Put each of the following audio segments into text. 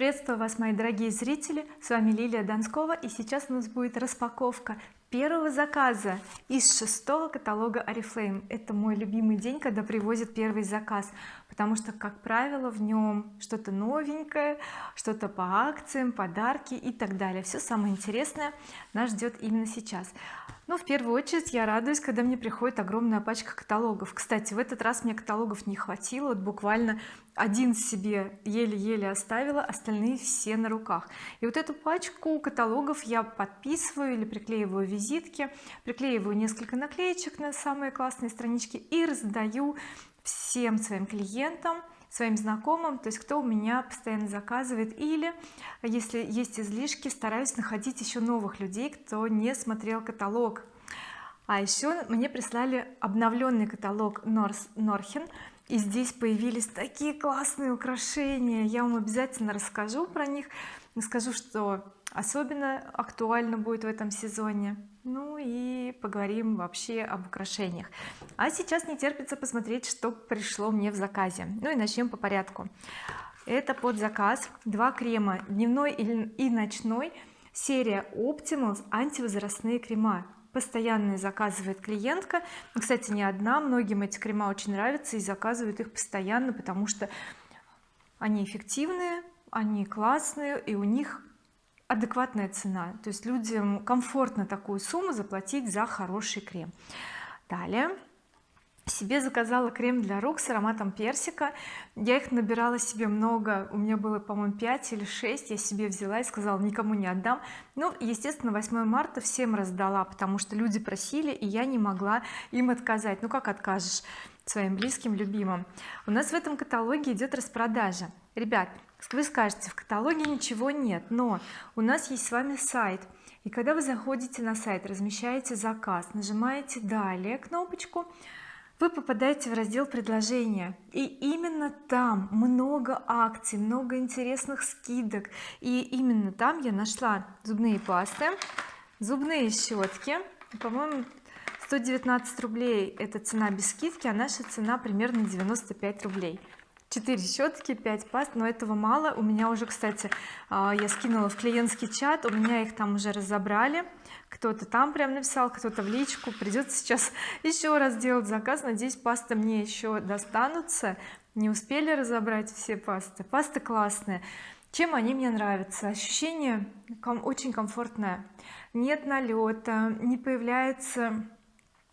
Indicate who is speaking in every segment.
Speaker 1: приветствую вас мои дорогие зрители. С вами Лилия Донскова и сейчас у нас будет распаковка первого заказа из шестого каталога oriflame. Это мой любимый день когда привозят первый заказ потому что как правило в нем что-то новенькое что-то по акциям подарки и так далее. Все самое интересное нас ждет именно сейчас. Но в первую очередь я радуюсь когда мне приходит огромная пачка каталогов. Кстати в этот раз мне каталогов не хватило. Вот буквально один себе еле-еле оставила остальные все на руках. И вот эту пачку каталогов я подписываю или приклеиваю визитки приклеиваю несколько наклеечек на самые классные странички и раздаю всем своим клиентам своим знакомым то есть кто у меня постоянно заказывает или если есть излишки стараюсь находить еще новых людей кто не смотрел каталог. А еще мне прислали обновленный каталог Норс Норхен и здесь появились такие классные украшения. Я вам обязательно расскажу про них скажу что особенно актуально будет в этом сезоне ну и поговорим вообще об украшениях. А сейчас не терпится посмотреть что пришло мне в заказе. Ну и начнем по порядку. Это под заказ два крема дневной и ночной серия Optimals антивозрастные крема. Постоянно заказывает клиентка. Кстати не одна многим эти крема очень нравятся и заказывают их постоянно потому что они эффективные они классные и у них адекватная цена. То есть людям комфортно такую сумму заплатить за хороший крем. Далее. Себе заказала крем для рук с ароматом персика. Я их набирала себе много. У меня было по-моему 5 или 6 я себе взяла и сказала никому не отдам ну естественно 8 марта всем раздала потому что люди просили и я не могла им отказать. Ну как откажешь своим близким любимым? У нас в этом каталоге идет распродажа. Ребят вы скажете в каталоге ничего нет но у нас есть с вами сайт. И когда вы заходите на сайт размещаете заказ нажимаете далее кнопочку вы попадаете в раздел предложения и именно там много акций много интересных скидок. И именно там я нашла зубные пасты зубные щетки. По-моему 119 рублей это цена без скидки а наша цена примерно 95 рублей 4 щетки 5 паст но этого мало. У меня уже кстати а, я скинула в клиентский чат у меня их там уже разобрали. Кто-то там прям написал кто-то в личку. Придется сейчас еще раз делать заказ. Надеюсь пасты мне еще достанутся. Не успели разобрать все пасты. Пасты классные. Чем они мне нравятся? Ощущение очень комфортное. Нет налета не появляется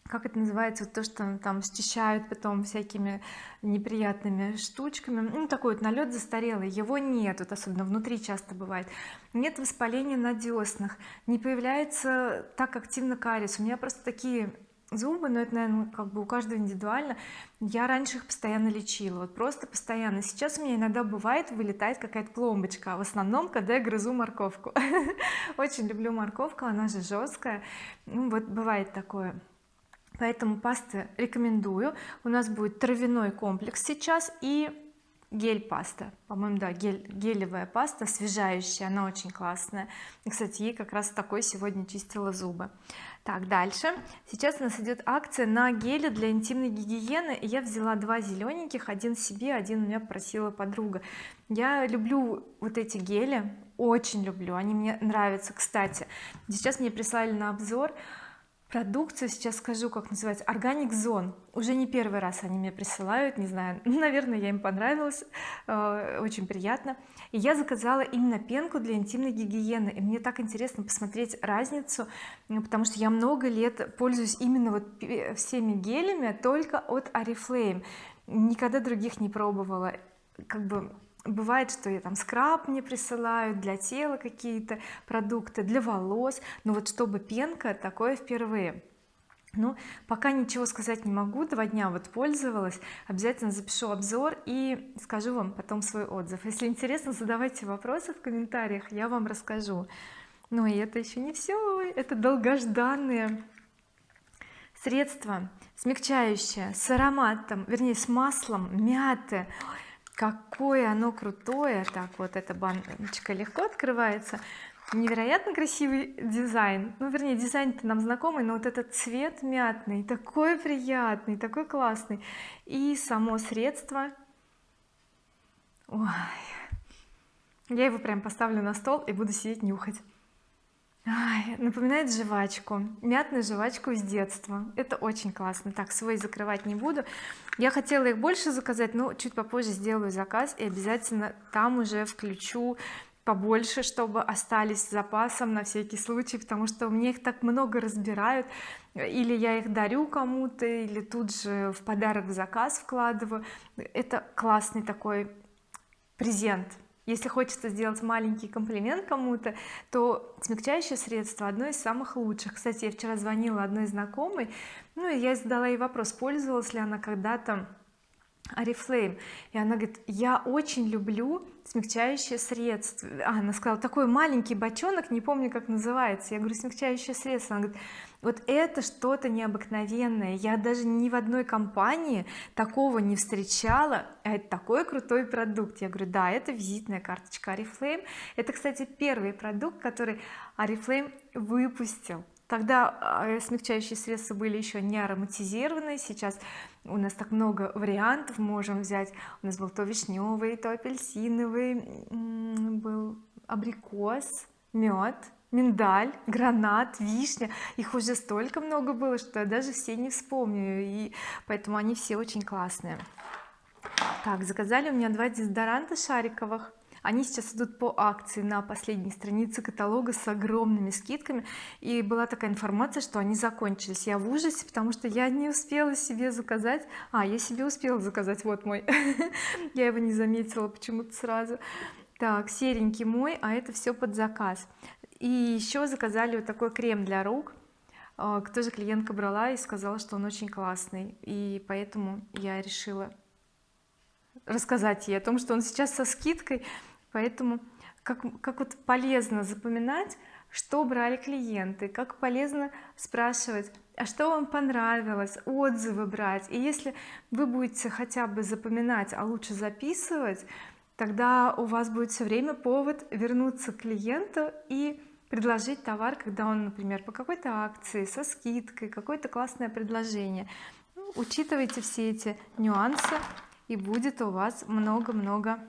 Speaker 1: как это называется то что там счищают потом всякими неприятными штучками. Ну такой вот налет застарелый его нет вот особенно внутри часто бывает. Нет воспаления на деснах не появляется так активно кариес. У меня просто такие зубы но это наверное как бы у каждого индивидуально. Я раньше их постоянно лечила вот просто постоянно. Сейчас у меня иногда бывает вылетает какая-то пломбочка а в основном когда я грызу морковку. Очень люблю морковку она же жесткая. Ну вот бывает такое поэтому пасты рекомендую. У нас будет травяной комплекс сейчас и гель паста. По-моему да гель, гелевая паста освежающая она очень классная. И кстати ей как раз такой сегодня чистила зубы. Так дальше. Сейчас у нас идет акция на гели для интимной гигиены. Я взяла два зелененьких один себе один у меня просила подруга. Я люблю вот эти гели очень люблю они мне нравятся кстати. Сейчас мне прислали на обзор продукцию сейчас скажу как называется органик зон уже не первый раз они мне присылают не знаю наверное я им понравилась э, очень приятно. И я заказала именно пенку для интимной гигиены и мне так интересно посмотреть разницу потому что я много лет пользуюсь именно вот всеми гелями только от oriflame. Никогда других не пробовала. Как бы бывает что я там скраб мне присылают для тела какие-то продукты для волос. Но вот чтобы пенка такое впервые. Ну пока ничего сказать не могу. Два дня вот пользовалась. Обязательно запишу обзор и скажу вам потом свой отзыв. Если интересно задавайте вопросы в комментариях я вам расскажу. Ну и это еще не все это долгожданные средства смягчающее с ароматом вернее с маслом мяты какое оно крутое так вот эта баночка легко открывается. Невероятно красивый дизайн. Ну вернее дизайн-то нам знакомый но вот этот цвет мятный такой приятный такой классный. И само средство. Ой. Я его прям поставлю на стол и буду сидеть нюхать Ай, напоминает жвачку мятную жвачку из детства. Это очень классно. Так свой закрывать не буду. Я хотела их больше заказать но чуть попозже сделаю заказ и обязательно там уже включу побольше чтобы остались с запасом на всякий случай потому что меня их так много разбирают. Или я их дарю кому-то или тут же в подарок в заказ вкладываю. Это классный такой презент если хочется сделать маленький комплимент кому-то то смягчающее средство одно из самых лучших. Кстати я вчера звонила одной знакомой ну и я задала ей вопрос пользовалась ли она когда-то Oriflame и она говорит я очень люблю смягчающее средство а, она сказала такой маленький бочонок не помню как называется я говорю смягчающее средство она говорит вот это что-то необыкновенное. Я даже ни в одной компании такого не встречала. Это такой крутой продукт я говорю да это визитная карточка Oriflame это кстати первый продукт который Oriflame выпустил тогда а, смягчающие средства были еще не ароматизированные. Сейчас у нас так много вариантов. Можем взять у нас был то вишневый то апельсиновый был абрикос мед миндаль гранат вишня. Их уже столько много было что я даже все не вспомню и поэтому они все очень классные. Так заказали у меня два дезодоранта шариковых они сейчас идут по акции на последней странице каталога с огромными скидками. И была такая информация что они закончились. Я в ужасе потому что я не успела себе заказать. А я себе успела заказать вот мой. Я его не заметила почему-то сразу. Так серенький мой а это все под заказ. И еще заказали вот такой крем для рук. А, тоже клиентка брала и сказала что он очень классный. И поэтому я решила рассказать ей о том что он сейчас со скидкой поэтому как, как вот полезно запоминать что брали клиенты как полезно спрашивать а что вам понравилось отзывы брать. И если вы будете хотя бы запоминать а лучше записывать тогда у вас будет все время повод вернуться к клиенту и предложить товар когда он например по какой-то акции со скидкой какое-то классное предложение. Ну, учитывайте все эти нюансы и будет у вас много-много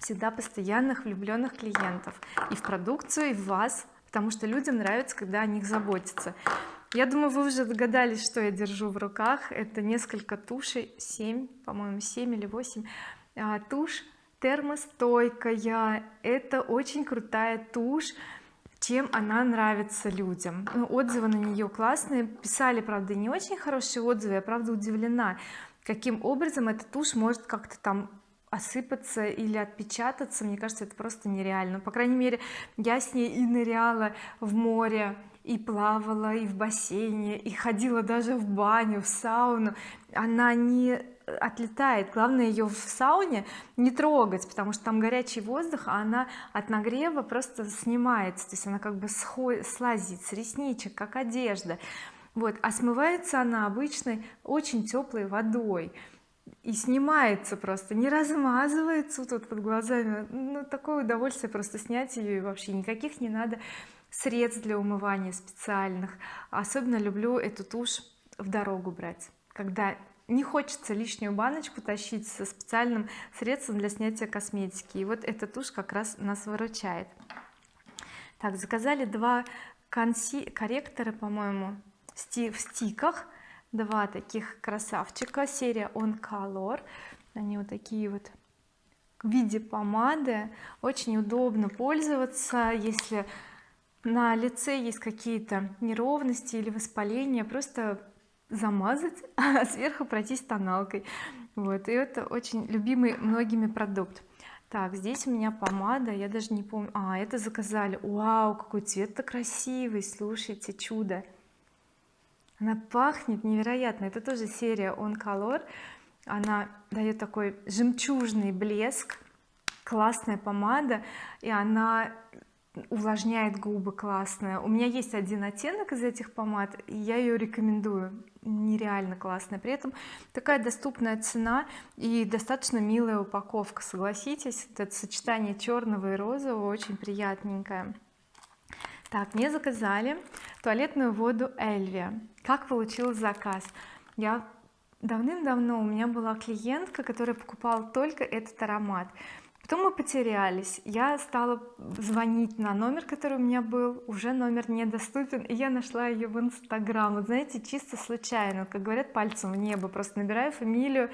Speaker 1: всегда постоянных влюбленных клиентов и в продукцию и в вас потому что людям нравится когда о них заботятся. Я думаю вы уже догадались что я держу в руках. Это несколько тушей 7 по-моему 7 или 8 а, тушь термостойкая. Это очень крутая тушь. Чем она нравится людям? Ну, отзывы на нее классные. Писали правда не очень хорошие отзывы. Я правда удивлена каким образом эта тушь может как-то там осыпаться или отпечататься мне кажется это просто нереально. По крайней мере я с ней и ныряла в море и плавала и в бассейне и ходила даже в баню в сауну. Она не отлетает. Главное ее в сауне не трогать потому что там горячий воздух а она от нагрева просто снимается. То есть она как бы слазит с ресничек как одежда. Вот а смывается она обычной очень теплой водой и снимается просто не размазывается тут под глазами. Ну такое удовольствие просто снять ее и вообще никаких не надо средств для умывания специальных. Особенно люблю эту тушь в дорогу брать когда не хочется лишнюю баночку тащить со специальным средством для снятия косметики. И вот эта тушь как раз нас выручает. Так заказали два конси корректора по-моему в стиках два таких красавчика. Серия on color они вот такие вот в виде помады. Очень удобно пользоваться. Если на лице есть какие-то неровности или воспаления просто замазать а сверху пройтись тоналкой. Вот. И это очень любимый многими продукт. Так здесь у меня помада. Я даже не помню. А это заказали. Вау какой цвет-то красивый. Слушайте чудо она пахнет невероятно. Это тоже серия on color она дает такой жемчужный блеск классная помада и она увлажняет губы классная у меня есть один оттенок из этих помад и я ее рекомендую. Нереально классная. При этом такая доступная цена и достаточно милая упаковка согласитесь. Это сочетание черного и розового очень приятненькое. Так мне заказали туалетную воду Эльвия как получил заказ. Я давным-давно у меня была клиентка которая покупала только этот аромат. Потом мы потерялись. Я стала звонить на номер который у меня был. Уже номер недоступен и я нашла ее в инстаграм. Вот знаете чисто случайно как говорят пальцем в небо. Просто набираю фамилию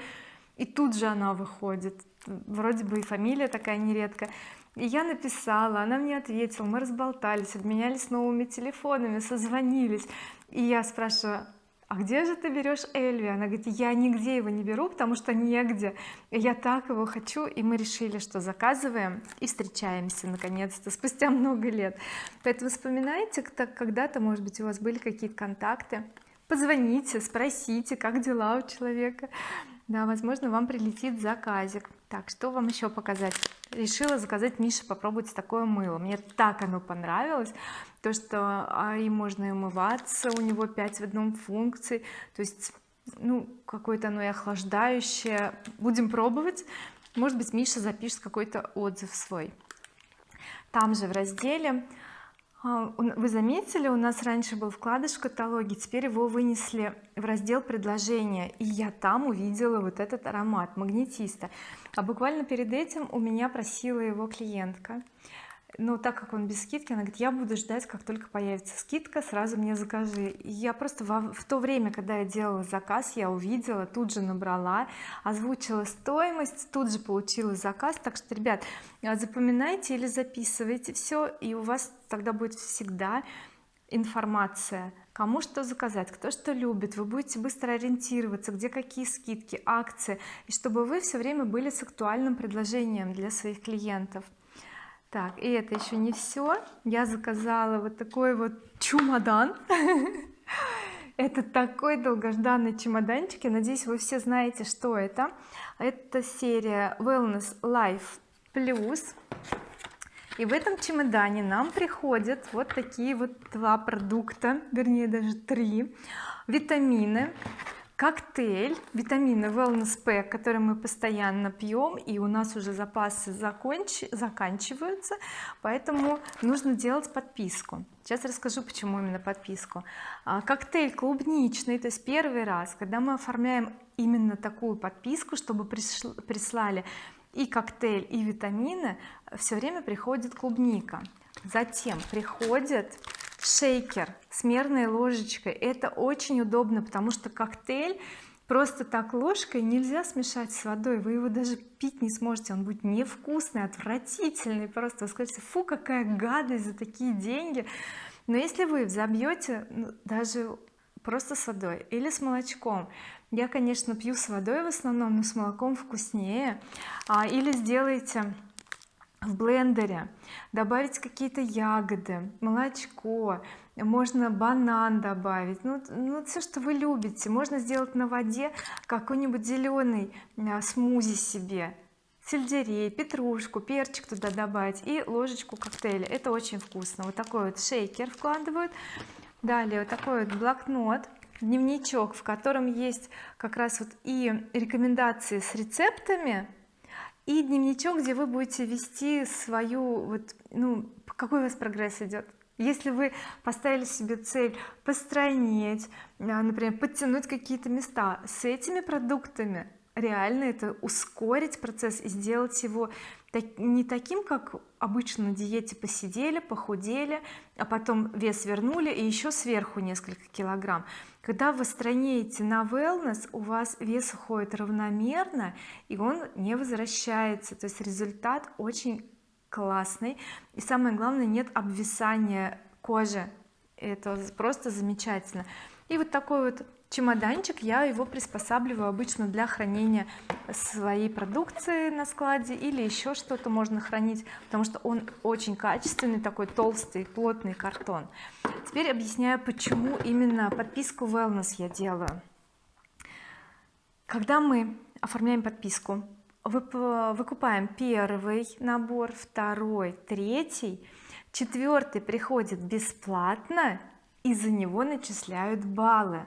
Speaker 1: и тут же она выходит вроде бы и фамилия такая нередко и я написала она мне ответила мы разболтались обменялись новыми телефонами созвонились. И я спрашиваю а где же ты берешь Эльви? Она говорит я нигде его не беру потому что негде я так его хочу и мы решили что заказываем и встречаемся наконец-то спустя много лет. Поэтому вспоминайте когда-то может быть у вас были какие-то контакты. Позвоните спросите как дела у человека да возможно вам прилетит заказик. Так что вам еще показать? Решила заказать Мише попробовать такое мыло. Мне так оно понравилось. То что а, и можно и умываться у него 5 в одном функций то есть ну какое-то оно и охлаждающее. Будем пробовать. Может быть Миша запишет какой-то отзыв свой. Там же в разделе вы заметили у нас раньше был вкладыш в каталоге теперь его вынесли в раздел предложения и я там увидела вот этот аромат магнетиста. А буквально перед этим у меня просила его клиентка но так как он без скидки она говорит я буду ждать как только появится скидка сразу мне закажи и я просто во, в то время когда я делала заказ я увидела тут же набрала озвучила стоимость тут же получила заказ. Так что ребят запоминайте или записывайте все и у вас тогда будет всегда информация кому что заказать кто что любит. Вы будете быстро ориентироваться где какие скидки акции и чтобы вы все время были с актуальным предложением для своих клиентов так и это еще не все я заказала вот такой вот чемодан. Это такой долгожданный чемоданчик. Я надеюсь вы все знаете что это. Это серия wellness life plus. И в этом чемодане нам приходят вот такие вот два продукта вернее даже три. Витамины коктейль витамины wellness pack который мы постоянно пьем и у нас уже запасы законч... заканчиваются поэтому нужно делать подписку. Сейчас расскажу почему именно подписку. А, коктейль клубничный то есть первый раз когда мы оформляем именно такую подписку чтобы пришл... прислали и коктейль и витамины все время приходит клубника. Затем приходит шейкер с мерной ложечкой. Это очень удобно потому что коктейль просто так ложкой нельзя смешать с водой. Вы его даже пить не сможете он будет невкусный отвратительный просто. Вы скажете фу какая гадость за такие деньги но если вы взобьете ну, даже просто с водой или с молочком. Я конечно пью с водой в основном но с молоком вкуснее. А, или сделайте в блендере добавить какие-то ягоды молочко можно банан добавить. Ну, ну все что вы любите. Можно сделать на воде какой-нибудь зеленый а, смузи себе. Сельдерей петрушку перчик туда добавить и ложечку коктейля. Это очень вкусно. Вот такой вот шейкер вкладывают. Далее вот такой вот блокнот дневничок в котором есть как раз вот и рекомендации с рецептами и дневничок где вы будете вести свою вот ну какой у вас прогресс идет? Если вы поставили себе цель постройнеть а, например подтянуть какие-то места с этими продуктами реально это ускорить процесс и сделать его не таким как обычно на диете посидели похудели а потом вес вернули и еще сверху несколько килограмм. Когда вы стройнеете на wellness у вас вес уходит равномерно и он не возвращается. То есть результат очень классный. И самое главное нет обвисания кожи. Это просто замечательно. И вот такой вот чемоданчик я его приспосабливаю обычно для хранения своей продукции на складе или еще что-то можно хранить потому что он очень качественный такой толстый плотный картон. Теперь объясняю почему именно подписку wellness я делаю. Когда мы оформляем подписку выкупаем первый набор второй третий четвертый приходит бесплатно и за него начисляют баллы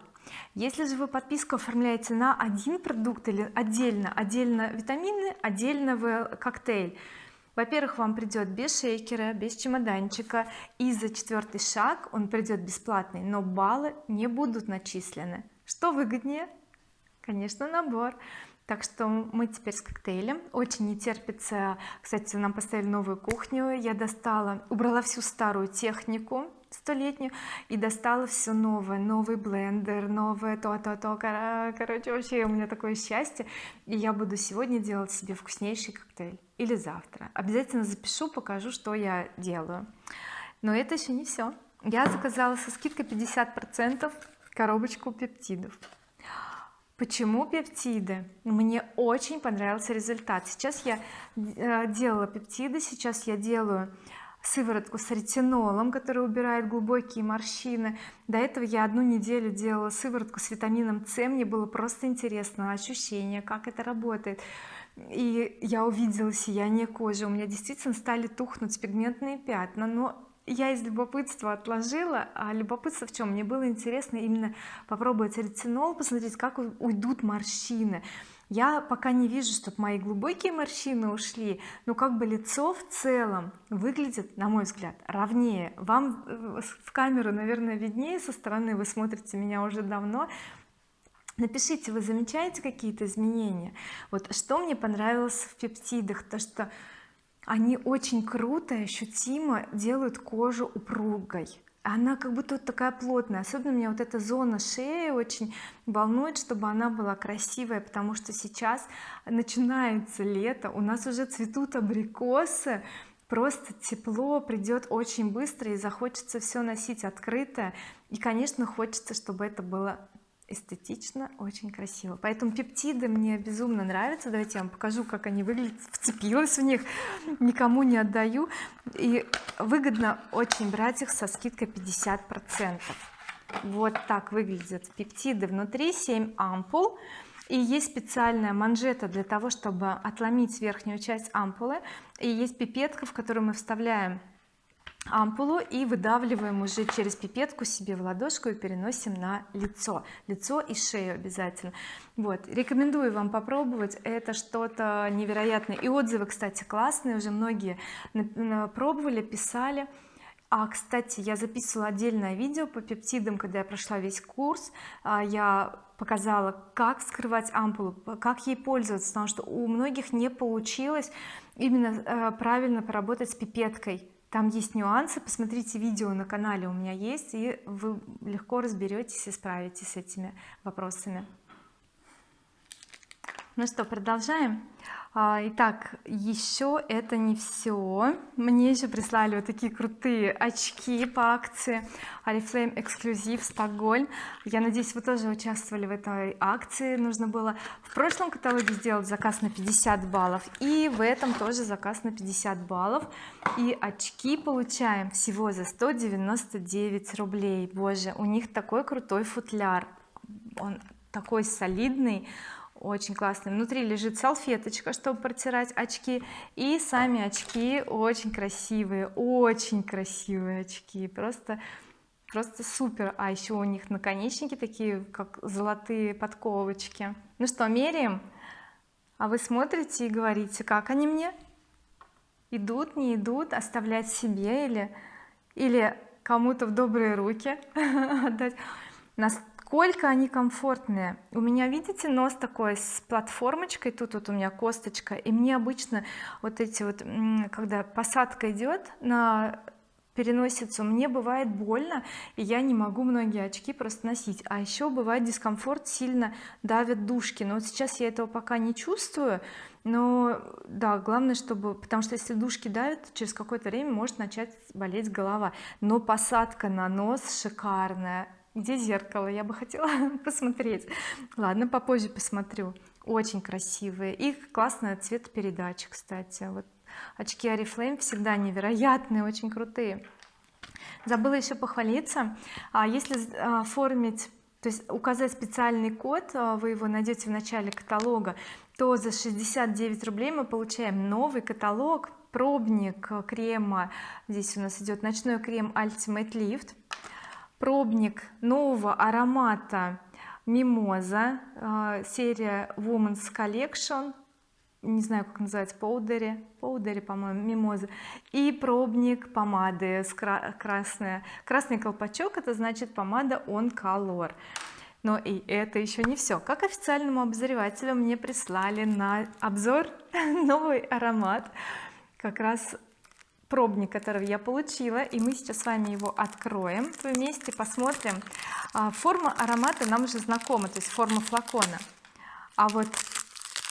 Speaker 1: если же вы подписку оформляете на один продукт или отдельно отдельно витамины отдельно коктейль во-первых вам придет без шейкера без чемоданчика и за четвертый шаг он придет бесплатный но баллы не будут начислены. Что выгоднее? Конечно набор. Так что мы теперь с коктейлем. Очень не терпится. Кстати нам поставили новую кухню. Я достала убрала всю старую технику столетнюю и достала все новое. Новый блендер новое то-то-то. Короче вообще у меня такое счастье. И я буду сегодня делать себе вкуснейший коктейль. Или завтра. Обязательно запишу покажу что я делаю. Но это еще не все я заказала со скидкой 50 процентов коробочку пептидов. Почему пептиды? Мне очень понравился результат. Сейчас я э, делала пептиды сейчас я делаю сыворотку с ретинолом который убирает глубокие морщины. До этого я одну неделю делала сыворотку с витамином С. Мне было просто интересно ощущение как это работает. И я увидела сияние кожи. У меня действительно стали тухнуть пигментные пятна но я из любопытства отложила. А любопытство в чем мне было интересно именно попробовать ретинол посмотреть как уйдут морщины я пока не вижу чтобы мои глубокие морщины ушли но как бы лицо в целом выглядит на мой взгляд ровнее. Вам э, в камеру наверное виднее со стороны вы смотрите меня уже давно. Напишите вы замечаете какие-то изменения? Вот что мне понравилось в пептидах? То что они очень круто и ощутимо делают кожу упругой она как будто вот такая плотная. Особенно меня вот эта зона шеи очень волнует чтобы она была красивая потому что сейчас начинается лето у нас уже цветут абрикосы просто тепло придет очень быстро и захочется все носить открытое и конечно хочется чтобы это было эстетично очень красиво. Поэтому пептиды мне безумно нравятся. Давайте я вам покажу как они выглядят. Вцепилась в них. Никому не отдаю. И выгодно очень брать их со скидкой 50 процентов. Вот так выглядят пептиды внутри. 7 ампул. И есть специальная манжета для того чтобы отломить верхнюю часть ампулы. И есть пипетка в которую мы вставляем ампулу и выдавливаем уже через пипетку себе в ладошку и переносим на лицо. Лицо и шею обязательно. Вот. Рекомендую вам попробовать. Это что-то невероятное. И отзывы кстати классные. Уже многие пробовали писали. А кстати я записывала отдельное видео по пептидам когда я прошла весь курс. А, я показала как скрывать ампулу как ей пользоваться потому что у многих не получилось именно э, правильно поработать с пипеткой там есть нюансы посмотрите видео на канале у меня есть и вы легко разберетесь и справитесь с этими вопросами ну что продолжаем. А, итак еще это не все мне еще прислали вот такие крутые очки по акции. Oriflame эксклюзив Стокгольм. Я надеюсь вы тоже участвовали в этой акции. Нужно было в прошлом каталоге сделать заказ на 50 баллов и в этом тоже заказ на 50 баллов. И очки получаем всего за 199 рублей. Боже у них такой крутой футляр. Он такой солидный очень классный. Внутри лежит салфеточка чтобы протирать очки и сами очки очень красивые очень красивые очки. Просто просто супер. А еще у них наконечники такие как золотые подковочки. Ну что меряем? А вы смотрите и говорите как они мне? Идут не идут оставлять себе или или кому-то в добрые руки отдать насколько они комфортные. У меня видите нос такой с платформочкой тут вот у меня косточка и мне обычно вот эти вот когда посадка идет на переносицу мне бывает больно и я не могу многие очки просто носить. А еще бывает дискомфорт сильно давят дужки. Но вот сейчас я этого пока не чувствую но да главное чтобы потому что если дужки давят через какое-то время может начать болеть голова. Но посадка на нос шикарная где зеркало я бы хотела посмотреть. Ладно попозже посмотрю. Очень красивые. И классная цветопередача кстати. Вот очки oriflame всегда невероятные очень крутые. Забыла еще похвалиться. А если а, оформить то есть указать специальный код а, вы его найдете в начале каталога то за 69 рублей мы получаем новый каталог пробник крема. Здесь у нас идет ночной крем Ultimate Lift пробник нового аромата мимоза э, серия Women's Collection. Не знаю как называется поудери поудери по-моему мимоза. И пробник помады с красная. Красный колпачок это значит помада on color. Но и это еще не все как официальному обозревателю мне прислали на обзор новый аромат как раз пробник которого я получила и мы сейчас с вами его откроем вместе посмотрим. А, форма аромата нам уже знакома то есть форма флакона. А вот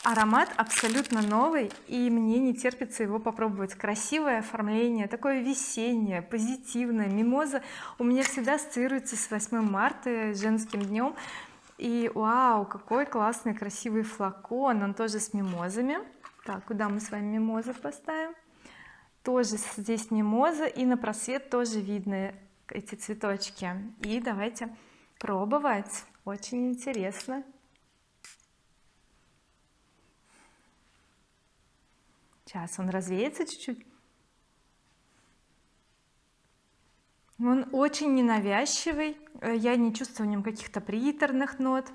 Speaker 1: аромат абсолютно новый и мне не терпится его попробовать. Красивое оформление такое весеннее позитивное мимоза у меня всегда ассоциируется с 8 марта женским днем. И вау какой классный красивый флакон он тоже с мимозами. Так куда мы с вами мимозов поставим тоже здесь мимоза и на просвет тоже видно эти цветочки. И давайте пробовать. Очень интересно. Сейчас он развеется чуть-чуть. Он очень ненавязчивый. Э, я не чувствую в нем каких-то приторных нот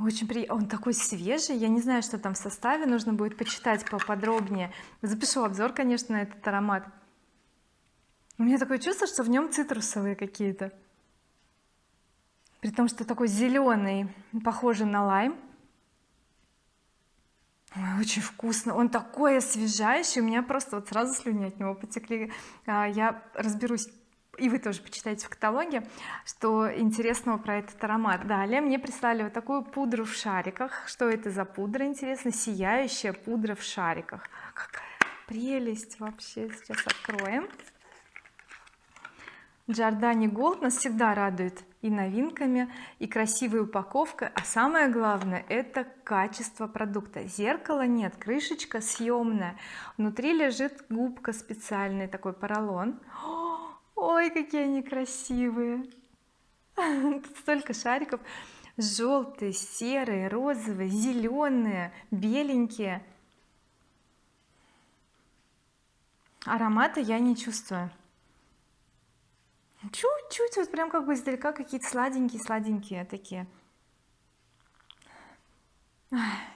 Speaker 1: очень приятно он такой свежий я не знаю что там в составе нужно будет почитать поподробнее. Запишу обзор конечно на этот аромат. У меня такое чувство что в нем цитрусовые какие-то. При том что такой зеленый похожий на лайм. Очень вкусно. Он такой освежающий у меня просто вот сразу слюни от него потекли. А, я разберусь и вы тоже почитайте в каталоге что интересного про этот аромат. Далее мне прислали вот такую пудру в шариках. Что это за пудра интересно? Сияющая пудра в шариках. Какая прелесть вообще! Сейчас откроем. Giordani Gold нас всегда радует и новинками и красивой упаковкой а самое главное это качество продукта. Зеркала нет крышечка съемная. Внутри лежит губка специальный такой поролон ой какие они красивые. Столько шариков. Желтые серые розовые зеленые беленькие. Аромата я не чувствую. Чуть-чуть вот прям как бы издалека какие-то сладенькие сладенькие такие.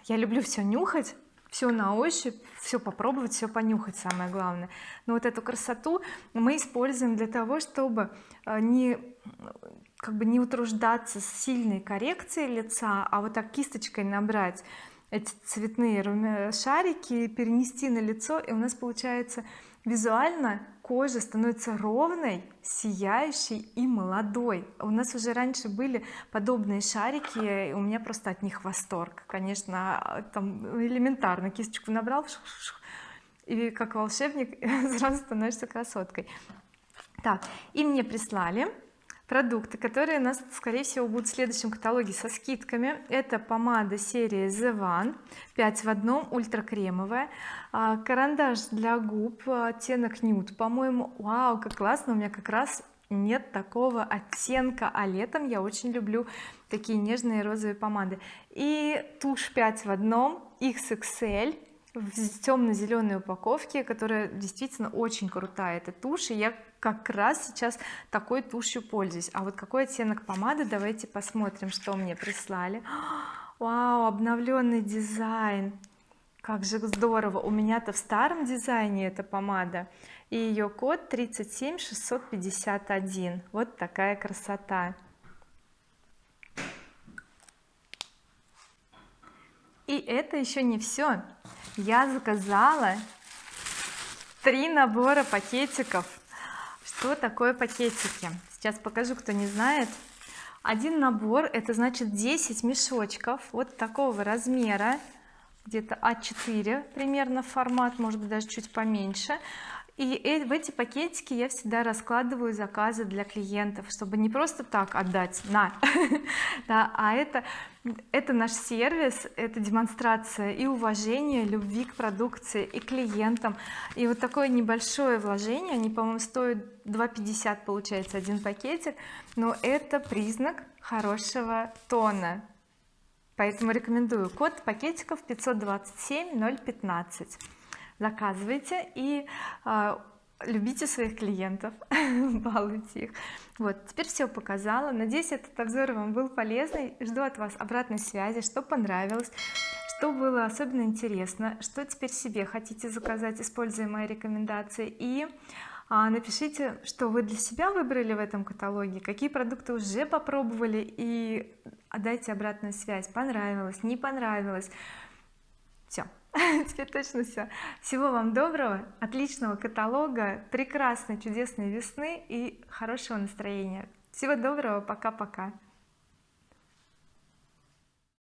Speaker 1: Я люблю все нюхать все на ощупь все попробовать все понюхать самое главное. Но вот эту красоту мы используем для того чтобы э, не как бы не утруждаться с сильной коррекцией лица а вот так кисточкой набрать эти цветные шарики перенести на лицо и у нас получается визуально кожа становится ровной сияющей и молодой. У нас уже раньше были подобные шарики у меня просто от них восторг. Конечно там элементарно кисточку набрал и как волшебник сразу становишься красоткой. Так и мне прислали продукты которые у нас скорее всего будут в следующем каталоге со скидками. Это помада серии The One 5 в одном ультракремовая. А, карандаш для губ оттенок нюд. По-моему вау как классно у меня как раз нет такого оттенка а летом я очень люблю такие нежные розовые помады. И тушь 5 в одном XXL в темно-зеленой упаковке которая действительно очень крутая эта тушь. И я как раз сейчас такой тушью пользуюсь. А вот какой оттенок помады? Давайте посмотрим что мне прислали. Вау обновленный дизайн. Как же здорово. У меня-то в старом дизайне эта помада. И ее код 37651 вот такая красота. И это еще не все я заказала три набора пакетиков что такое пакетики? Сейчас покажу кто не знает. Один набор это значит 10 мешочков вот такого размера где-то А4 примерно формат может быть даже чуть поменьше и в эти пакетики я всегда раскладываю заказы для клиентов чтобы не просто так отдать на да, а это это наш сервис это демонстрация и уважения любви к продукции и клиентам. И вот такое небольшое вложение они по-моему стоят 2,50 получается один пакетик но это признак хорошего тона. Поэтому рекомендую. Код пакетиков 527 015 заказывайте и э, любите своих клиентов балуйте их. Вот теперь все показала. Надеюсь этот обзор вам был полезный. Жду от вас обратной связи что понравилось что было особенно интересно что теперь себе хотите заказать используя мои рекомендации. И а, напишите что вы для себя выбрали в этом каталоге какие продукты уже попробовали и дайте обратную связь. Понравилось не понравилось. Все теперь точно все всего вам доброго отличного каталога прекрасной чудесной весны и хорошего настроения. Всего доброго пока-пока